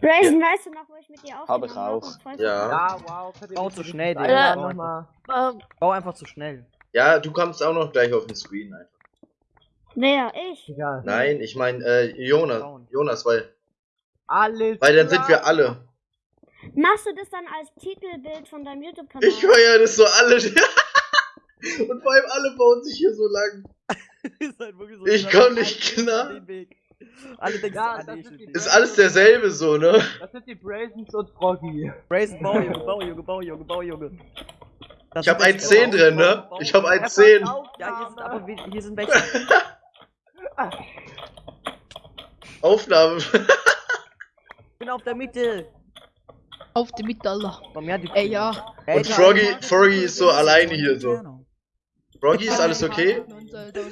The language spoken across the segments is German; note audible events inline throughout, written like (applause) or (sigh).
Brazen, weißt du noch, wo ich mit dir aufgenommen Hab ich voll Ja. Ja, wow. Bau zu schnell, Digga. nochmal? Ähm, Bau einfach zu schnell. Ja, du kommst auch noch gleich auf den Screen einfach. Wer? Ich? Egal. Nein, ich meine äh, Jonas. Jonas, weil, Alles weil dann sind wir alle. Machst du das dann als Titelbild von deinem YouTube-Kanal? Ich feier das so alle. (laughs) Und vor allem alle bauen sich hier so lang. (laughs) Halt so Ich komm nicht klar. Alle denken, Ja, das ist. Ist alles derselbe so, ne? Das sind die Brazens und Froggy. Brazen, bau, Junge, bau, Junge, bau, Junge, bau, Junge. Das Ich hab sind ein jetzt- 10 bau, drin, bau, ne? Ich hab ein Er 10. passt auf, Ja, hier sind aber, hier sind welche. (laughs) Aufnahme. Ich bin auf der Mitte. auf die Mitte, Alter. Bei mir hat die Ey, ja. Und Froggy, Froggy ist so alleine hier so. Froggy, ist alles okay?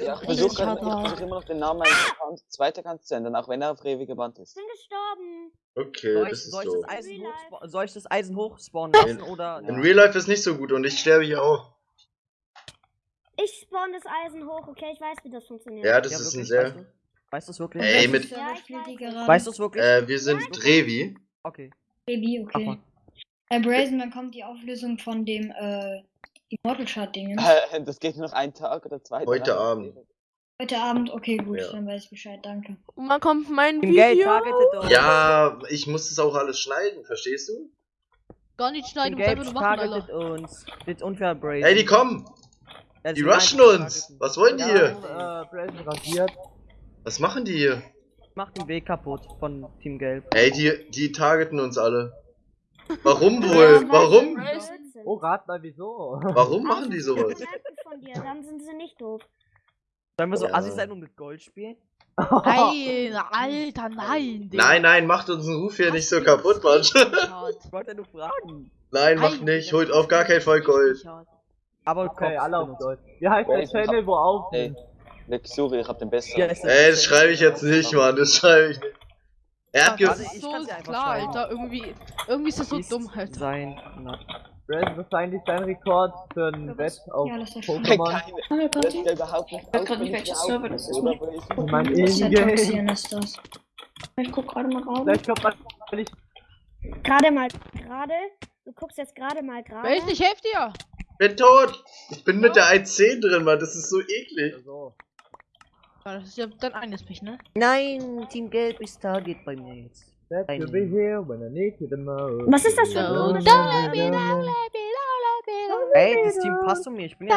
Ja, ich versuche versuch immer noch den Namen meines Accounts, zweiten Account zu ändern, auch wenn er auf ewig gebannt Ich ist. bin gestorben. Okay, Soll ich, das ist soll, ich so. das Eisen hochspa- soll ich das Eisen hochspawnen lassen oder. In Real Life ist nicht so gut und ich sterbe hier auch. Ich spawn das Eisen hoch, okay? Ich weiß, wie das funktioniert. Ja, das Ja, ist ein wirklich, sehr. Weißt du weißt du's wirklich? Ey, mit. Ja, ich weiß. Weißt du es wirklich? Äh, wir sind Revi. Okay. Mach okay. Äh, Brazen, wann kommt die Auflösung von dem, äh, Immortal Chart Dingen? Äh, Das geht nur noch einen Tag oder zwei. Heute. Abend. Heute Abend, okay, gut, Ja. dann weiß ich Bescheid, danke. Und wann kommt mein Video? Ja, ich muss das auch alles schneiden, verstehst du? Gar nicht schneiden, Im du musst einfach nur machen, Alter. uns. Das ist unfair, Brazen. Ey, die kommen! Ja, Die rushen uns! targeten. Was wollen die Ja, hier? äh, Brazen rasiert. Was machen die hier? Macht den Weg kaputt von Team Gelb. Ey, die, die targeten uns alle. (laughs) Warum wohl? Warum? Oh, rat mal wieso. Warum machen die sowas? Merken von dir, dann sind sie nicht doof. Sollen wir so Ja. assi sein und mit Gold spielen? Nein, Alter, (laughs) nein. Digga. Nein, nein, macht unseren Ruf hier nicht so kaputt, Mann. Ich wollte ja nur fragen. Nein, macht nicht. Holt auf gar keinen Fall Gold. Aber Okay, alle auf. Deutsch. Wie heißt der Channel, wo auf? Ey, Luxuri, ich hab den ist der Ey, das schreibe ich jetzt nicht, Mann. Das schreibe ich nicht. Er hat ge Warte, Das ist ich so ja klar, schreiben. Alter. Irgendwie, irgendwie ist das so Ist dumm, Alter. Sein. Na, Brazen, was ist eigentlich dein Rekord für ein Bett auf Ja. Pokémon? Ja überhaupt nicht. weiß grad nicht, welches Server das ist? Ich mein Das ist das. Ich guck gerade mal raus. Vielleicht kommt man nicht. Gerade mal gerade. Du guckst jetzt gerade mal gerade. Wer ist nicht, helft dir? bin tot. Ich bin mit der 1.10 drin, Mann. Das ist so eklig. So. Ja, das ist ja dein eigenes Pech, ne? Nein, Team Gelb ist Target bei mir jetzt. That Ein- you'll be here when I need you the most. Was ist das für ein ähm, Ey, das Team passt zu mir. Ich bin ja.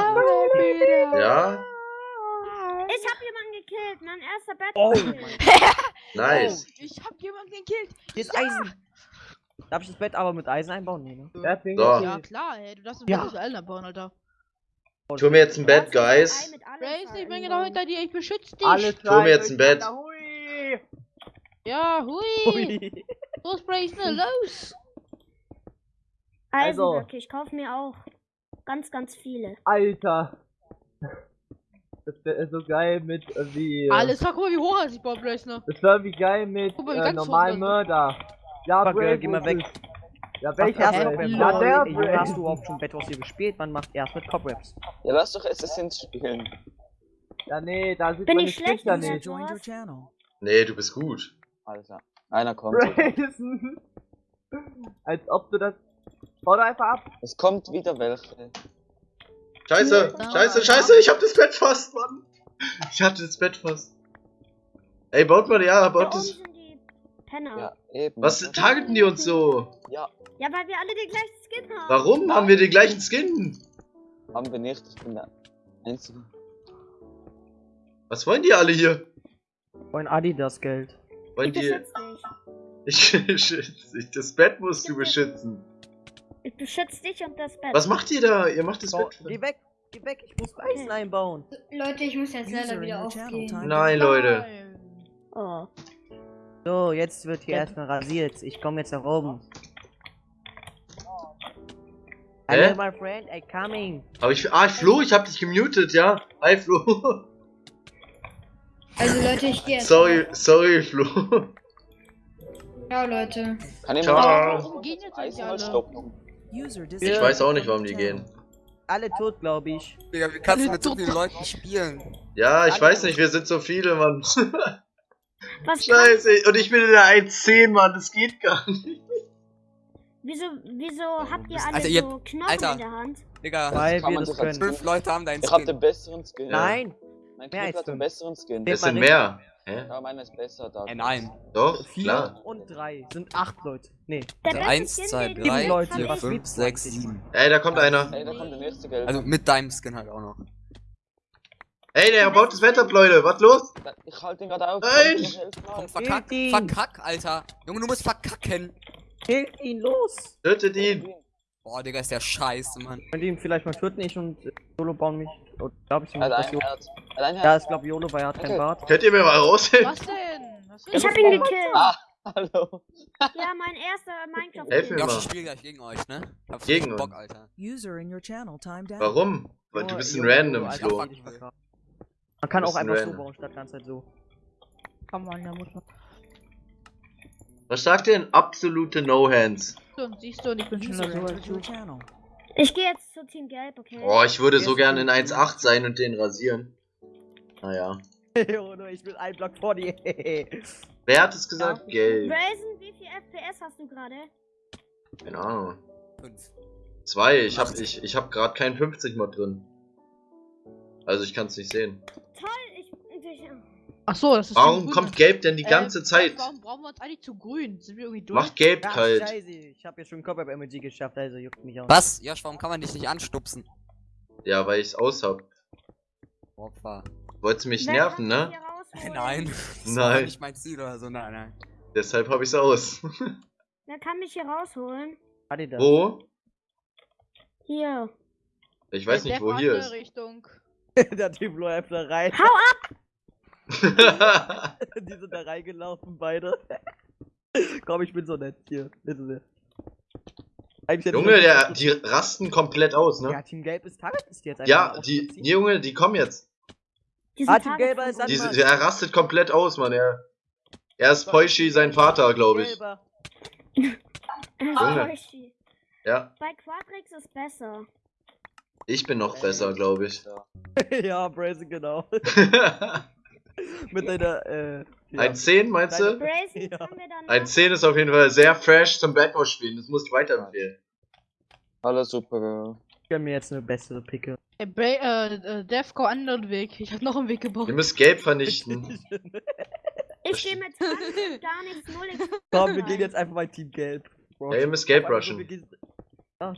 Ja? Ich hab jemanden gekillt, mein erster Bett. Oh (laughs) Nice. Oh, ich hab jemanden gekillt. Hier ist Eisen. Darf ich das Bett aber mit Eisen einbauen? Nee, ne? Ding So. Ja, klar, ey. Du darfst ein Ja. ja. zu Eltern bauen, Alter. Tu mir jetzt ein Bett, Guys. Ich bin genau hinter dir. Ich beschütze dich. Alles Tu mir jetzt ein Bett. Hui. Ja, hui. Ui. Los, Brace, ne, los. Also. Eisenblöcke, ich kauf mir auch ganz, ganz viele. Alter. Das wäre so geil mit irgendwie. Alles, sag mal, wie hoch sich baut, Brace, ne? Das wäre wie geil mit Guck mal, wie äh, normalen Mörder. Ja, Fuck, Brace, äh, geh mal weg. ist- Ja, welcher erst noch mit Ja, der Junge, hast du überhaupt schon Bedwars hier gespielt? Man macht erst mit Cobwebs. Ja, lass doch Assassins spielen. Ja, nee, da sieht Bin man ich die schlecht nicht. Nee, du bist gut. Alter. Einer kommt. (laughs) Brazen. Als ob du das. Bau doch einfach ab. Es kommt wieder welche. Scheiße, Ja. scheiße, scheiße. Ich hab das Bett fast, Mann. Ich hatte das Bett fast. Ey, baut mal, ja, Da baut oben das. Penner. Ja, eben. Was targeten die uns so? Ja, Ja, weil wir alle den gleichen Skin haben. Warum haben wir den gleichen Skin? haben wir nicht. Ich bin der Einzige. Was wollen die alle hier? Wollen Adidas Geld. Wollen Ich die. beschütze dich. (laughs) Ich beschütze dich. Das Bett musst du beschützen. Ich beschütze dich und das Bett. Was macht ihr da? Ihr macht das Bau, Bett. geh weg, geh weg, ich muss Eisen einbauen. Leute, ich muss jetzt leider wieder aufgehen. Nein, Leute. Nein. Oh. So, jetzt wird hier erstmal rasiert. Ich komme jetzt nach oben. Hello, my friend, I coming. Aber ich. Ah, Flo, ich hab dich gemutet, ja? Hi, Flo. (laughs) Also Leute, ich gehe jetzt. Sorry, sorry, Flo. Ciao, Leute. Kann ich Ciao. mal Warum gehen jetzt mal alle? Ich weiß auch nicht, warum die gehen. alle tot, glaube ich. Digga, wie kannst du mit so vielen Leuten spielen? Ja, ich weiß nicht, wir sind so viele, Mann. (laughs) Was Scheiße, und ich bin in der 1.10, Mann, das geht gar nicht. Wieso, wieso habt ihr alle Alter, ihr- so Knochen Alter. in der Hand? Digga, Weil wir das können. fünf Leute haben deinen Ich hab den Skin. besseren Skin. Nein, Mein als hat den fünf. besseren Skin. Es sind mehr. Hä? Ja, meiner ist besser da. Äh, nein. Doch, vier klar. und drei sind acht Leute. Nee, Der Also eins, zwei, drei, Leute, vier, fünf, sechs, sieben. Ey, da kommt einer. Ey, da kommt der nächste Gelb. Also mit deinem Skin halt auch noch. Ey, der baut das Wetter ab, Leute. Was los? Ich halte den gerade auf. Nein! Komm, verkack, ihn. verkack, Alter. Junge, du musst verkacken. killt ihn los. Tötet ihn. Boah, Digga, ist der scheiße, Mann. Könnt ihr ihn vielleicht mal töten, ich und Yolo bauen mich. Oh, glaube ich, Er dass hat ein Yolo. Herz. Er hat ein Ja, ich glaube Yolo, weil er hat keinen. Bart. Könnt ihr mir mal raushelfen? Was denn? Was Ich hab ihn gekillt. Ah, hallo. Ja, mein erster Minecraft. Helf mir mal. ich spiele gleich gegen euch, ne? Hab Gegen Bock. Alter. User in your channel timed out. Warum? Weil du Nur bist ein random, Alter, Flo. ich. Man kann Du auch einfach so Random. bauen, statt ganz halt so. Kann man, da muss man. Was sagt denn absolute No-Hands? Und siehst du, und ich bin schneller so Ich gehe jetzt zu Team Gelb, okay? Oh, ich würde so gerne in gut. 1.8 sein und den rasieren. Naja. (laughs) Ich bin ein Block vor dir. (laughs) Wer hat es gesagt? Gelb. Brazen, wie viel FPS hast du gerade? Keine Ahnung. Fünf. Zwei. Ich hab, ich, ich hab gerade kein 50 Mod drin. Also ich kann es nicht sehen. Toll, ich. ich Ach so, das ist Warum kommt Gelb denn die Äh, ganze Zeit? Warum brauchen wir uns eigentlich zu grün? Sind wir irgendwie durch? Macht Gelb Ja, kalt. scheiße, ich habe ja schon Cobweb Emoji geschafft, also juckt mich auch. Was? Josh, warum kann man dich nicht anstupsen? Ja, weil ich's aus hab. Opfer. Wollt's mich Wer nerven, ne? rausholen? Nein. (laughs) Das Nein. war nicht mein Ziel oder so, nein, nein. Deshalb hab ich's aus. (laughs) Wer kann mich hier rausholen? Adidas. Wo? Hier. Ich weiß Der nicht, wo hier ist. Richtung. (laughs) Der Typ läuft da rein. Hau ab! (laughs) (laughs) Die sind da reingelaufen, beide. (laughs) Komm, ich bin so nett. Hier, bitte sehr. Junge, der, die rasten komplett aus, Ja, ne? Team Gelb ist Target ist jetzt einfach Ja, die, die Junge, die kommen jetzt. Diesen Ah, Team Gelber ist. Diese, Mann. er rastet komplett aus, Mann. Er, er ist Poishi, sein Vater, glaube ich. Junge. Ja, Bei Quadrix ist besser. ich bin noch besser, glaube ich. ja, Brazen, genau. (laughs) Mit deiner, äh. Ja. Ein 10, meinst du? Ja. wir. Ein 10 ist auf jeden Fall sehr fresh zum Backhouse spielen. Das musst du weiterempfehlen. Hallo, Supergirl. Ich gönn mir jetzt eine bessere Picke. Ey, Bra äh, äh, Defco anderen Weg. Ich hab noch einen Weg gebaut. Ihr müsst Gelb vernichten. (laughs) Ich stehe mit 20 (laughs) gar nichts, null nichts. Komm, wir gehen jetzt einfach mal Team Gelb. Bro. Ja, ihr müsst Gelb Aber rushen. Wir gehen,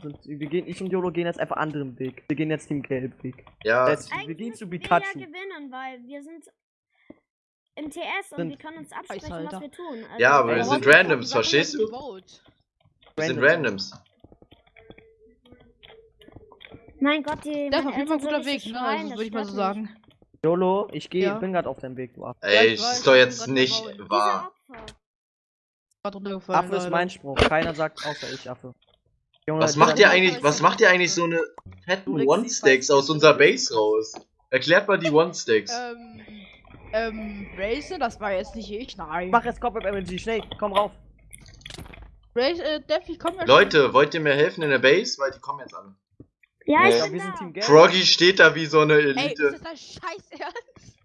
sind, wir gehen, ich und Yolo gehen jetzt einfach anderen Weg. Wir gehen jetzt Team Gelb Weg. Ja, Jetzt, wir gehen zu wir Pikachu. ja gewinnen, weil wir sind im TS und Sind- wir können uns absprechen, was wir tun. Also, Ja, aber wir sind Randoms, verstehst du? wir sind Randoms. Mein Gott, die. Das ist auf jeden Fall ein guter Weg, nicht ne? Also das würde ich mal so sagen. Yolo, ich gehe, Ja. bin gerade auf deinem Weg, du Affe. Ey, ich ist doch jetzt nicht wahr. Affe ist mein Spruch. Keiner sagt außer ich, Affe. Junge, Was macht ihr eigentlich, was macht ihr eigentlich so eine fetten One-Stacks fast- aus unserer Base raus? Erklärt mal die (laughs) One-Stacks. Ähm, ähm, Racer, das war jetzt nicht ich, nein. Mach jetzt Cobweb MLG, schnell, komm rauf. Race, äh, Def, ich komm ja schon. Leute, wollt ihr mir helfen in der Base? Weil die kommen jetzt an. Ja, Nee. ich Ja, bin wir sind Team Gelb. Froggy steht da wie so eine Ey, ist Elite. das dein Scheiß Ernst?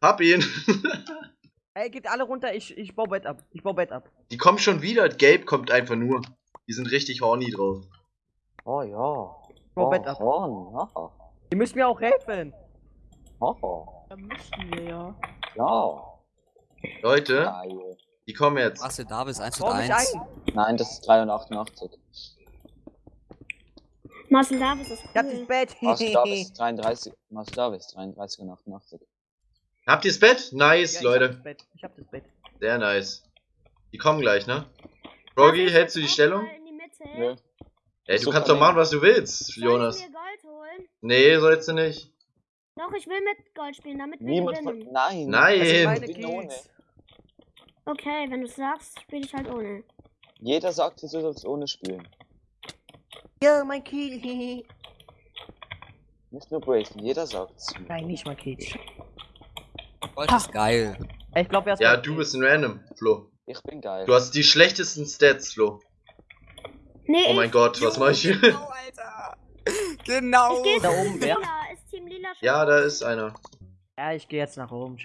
Hab ihn. (laughs) Ey, geht alle runter, ich, ich baue Bett ab. Ich baue Bett ab. Die kommen schon wieder. Gelb kommt einfach nur. Die sind richtig horny drauf. Oh ja. Ich baue Bett ab. Horn. Haha. Ihr müsst mir auch helfen. Haha. Da müssten wir ja. Ja. Leute, Geil. die kommen jetzt. Was, der Davis 1 zu Bau mich 1. ein. Nein, das ist 388. Marcel Davis ist Ich hab das cool. Bett. Marcel Davis 33. (laughs) Marcel Davis 33 und 88. Habt ihr's Bett? Nice, Ja, ich Leute. hab das Bett. Ich hab das Bett. Sehr nice. Die kommen gleich, ne? Ich hältst du die Stellung? Nö. Ey, du kannst doch machen, was du willst, Soll Jonas. ich mir Gold holen? Nee, sollst du nicht. Doch, ich will mit Gold spielen, damit wir Niemand von. gewinnen. Nein. Nein. Ohne. Kills. Okay, wenn du sagst, spiele ich halt ohne. Jeder sagt, du sollst ohne spielen. Ja, mein Kill. Nicht nur Brazen, jeder sagt's. Nein, nicht mein Kill. Gold ist geil. Ich glaube, er ist Ja, du bist ein Random, Flo. Ich bin geil. Du hast die schlechtesten Stats, Flo. Nee, Oh mein ich, Gott, was mach ich hier? Genau, Alter. (laughs) Genau. Ich Da oben, wer? Lila schon? Ja, da ist einer. Ja, ich gehe jetzt nach oben.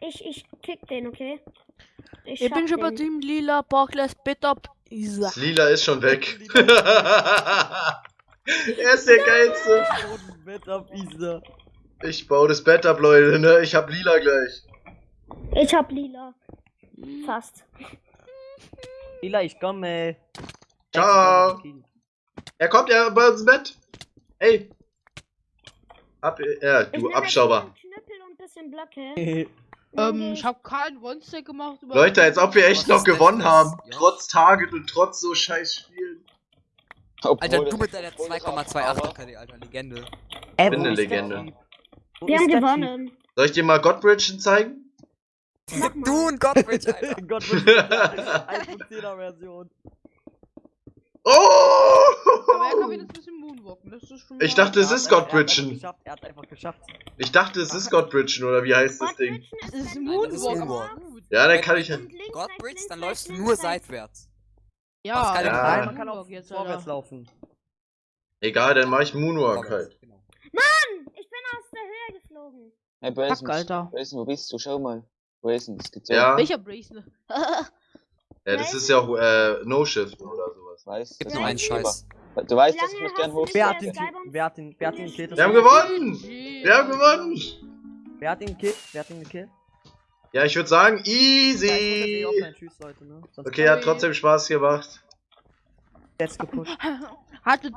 Ich, ich kick den, okay? Ich, Ich bin schon bei. Team Lila, Barclays, Bitter, Isa. Das Lila ist schon weg. (laughs) (laughs) er ist der geilste. Bett ab, Isa. Ich baue das Bett ab, Leute, ne? Ich hab Lila gleich. Ich hab Lila. Fast. Lila, ich komme. Ciao. Er kommt ja bei uns im Bett. Ey. Ab, Ich du Abschauber. Knüppel und ein bisschen Blöcke. (laughs) Ähm, ich hab keinen One-Stack gemacht. über- Leute, als ob wir echt noch gewonnen das? haben. Ja. Trotz Target und trotz so scheiß Spielen. Alter, du mit deiner obwohl das 2,28 auch- KD, Alter, Legende. Ey, bin wo eine Legende. Wir haben gewonnen. Soll ich dir mal Godbridgen zeigen? Du und Godbridge, Alter. Typ? Gott, iPhone 10er Version. Aber er kann Oh! wieder ein bisschen Moonwalken. Das ist schon Ich dachte, es Ja, ist er Godbridgen. Er hat einfach geschafft. Ich dachte, es ist Godbridgen oder wie heißt das Ding? Es ist, Moonwalk. Gut. Ja, dann kann ich. Und links, Godbridge, dann läufst du nur seitwärts. Ja, Ja. Man kann auch jetzt, vorwärts laufen. Egal, dann mach ich Moonwalk halt. Genau. Ich bin aus der Höhe geflogen. Hey, Brazen, Fuck, Alter. Brazen, wo bist du? Schau mal. Brazen, das gibt's ja. Ja, Welcher Bracelet? (laughs) ja das ist ja auch äh, No-Shift oder sowas. Weißt Gibt nur einen Scheiß. Du weißt, dass ich mich gern hoch. Wer hat den Skybomb- Typ? Wer hat den, wer hat den gekillt? Wir haben gewonnen! Wir haben gewonnen! Wer hat den gekillt? Wer hat den gekillt? Ja, ich würde sagen, easy! offline. Tschüss, Leute, ne? Okay, hat trotzdem Spaß gemacht. jetzt gepusht. (laughs) Hatte